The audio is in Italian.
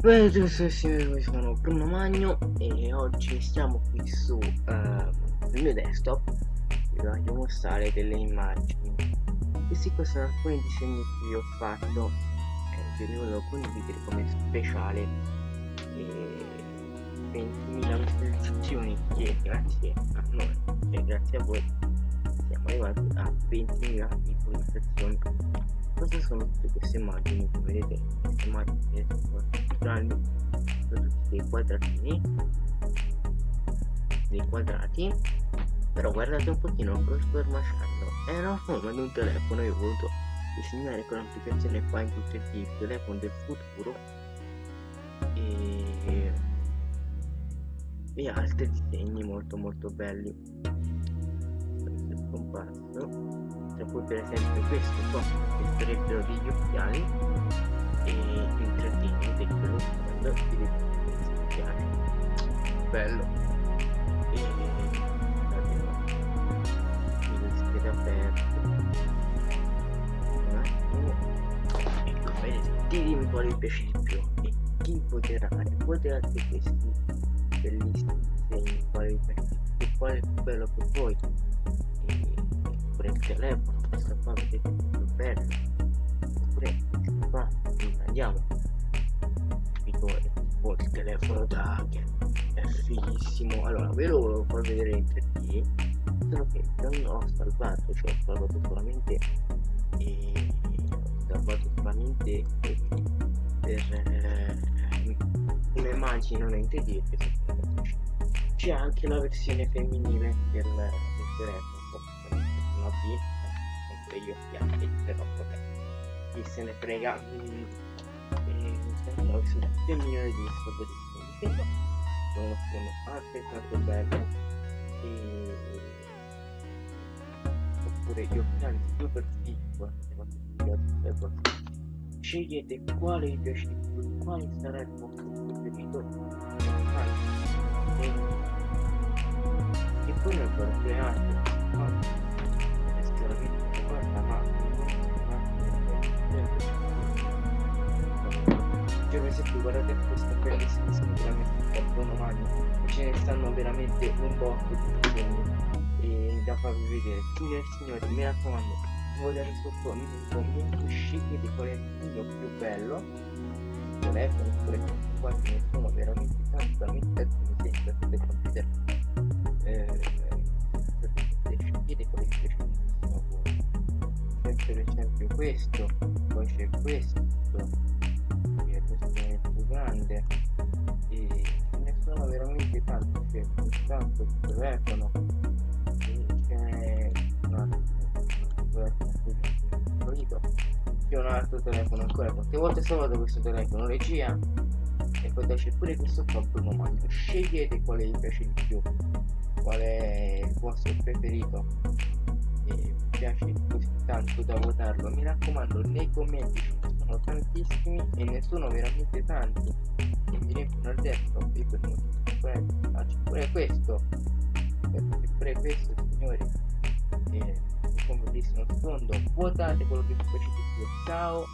Benissimo, io sono Bruno Magno e oggi siamo qui su uh, il mio desktop. Vi voglio mostrare delle immagini. Questi qua sono alcuni disegni che ho fatto. E vi volevo condividere come speciale. E 20.000 visualizzazioni che grazie a noi e grazie a voi siamo arrivati a 20.000 visualizzazioni sono tutte queste immagini come vedete queste immagini sono grandi sono tutti dei quadratini dei quadrati. Però guardate un pochino lo schermacciando è una forma di un telefono io ho voluto disegnare con l'applicazione qua in tutti i telefono del futuro e, e altri disegni molto molto belli. Scomparso poi per esempio questo qua che sarebbero degli occhiali e il 3D vedete lo sfondo vedete questi occhiali. Bello. E il scheda aperto un attimo. Ecco vedete dimmi quale vi piace di più. E chi voterà voterete questi bellissimi disegni quale vi piace di più quale è bello per voi oppure il telefono questo qua vedete più bello oppure questo qua andiamo. Tipo tipo il telefono che è fighissimo. Allora ve lo volevo far vedere in 3D solo che non ho salvato cioè ho salvato solamente e ho salvato solamente per eh, immagini non in 3D c'è anche la versione femminile del, del telefono una B con gli occhiali però vabbè chi se ne frega mm, e ho visto 2 milioni di soddisfazioni sono, sono altrettanto bello e oppure gli occhiali super fighi scegliete quale vi piace di più quale sarà il vostro preferito e, e poi nel creare per esempio guardate questo bellissimo sicuramente Bruno Magno ce ne stanno veramente un botto di disegni da farvi vedere. Signore e signori mi raccomando votare sotto nei commenti scegliete qual è il video più bello. Telefono oppure qua ce ne sono veramente tanti veramente alcuni disegni potete computer eh, scegliete qual è il più a voi per esempio questo poi c'è questo grande. E ne sono veramente tanti c'è soltanto il telefono e c'è un altro c'è un altro telefono ancora quante volte salvato questo telefono regia e poi c'è pure questo qua Magno scegliete quale vi piace di più qual è il vostro preferito. E vi piace così tanto da votarlo mi raccomando nei commenti sono tantissimi e ne sono veramente tanti e mi riempiono il desktop io per motivi faccio pure questo pure questo signori è un bellissimo sfondo votate quello che vi piace di più ciao